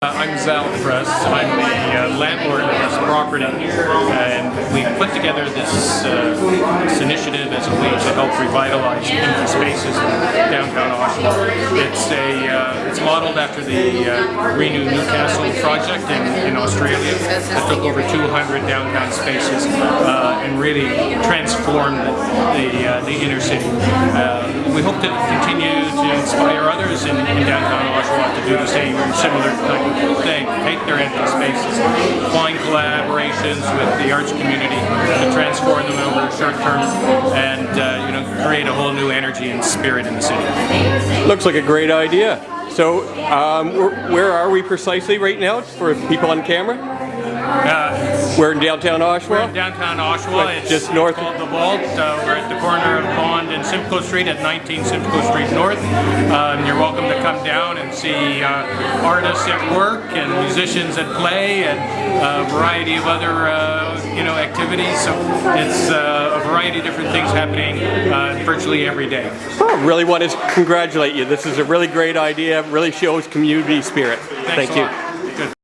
Uh, I'm Zal Press. I'm the uh, landlord of this property, and we put together this, uh, this initiative as a way to help revitalize empty spaces in downtown Oshawa. It's a uh, it's modeled after the uh, Renew Newcastle project in, in Australia that took over 200 downtown spaces uh, and really transformed the the, the inner city. We hope to continue to inspire others in, in downtown Oshawa to do the same similar type of thing. Take their empty spaces, find collaborations with the arts community to transform them over short term, and uh, you know create a whole new energy and spirit in the city. Looks like a great idea. So, um, where are we precisely right now for people on camera? Uh, We're in downtown We're Oshawa. in downtown Oshawa. It's just north- called The Vault. Uh, we're at the corner of Bond and Simcoe Street at 19 Simcoe Street North. Um, you're welcome to come down and see uh, artists at work and musicians at play and a variety of other uh, you know activities. So it's uh, a variety of different things happening uh, virtually every day. Oh, really want to congratulate you. This is a really great idea. Really shows community spirit. Thanks Thank you. lot.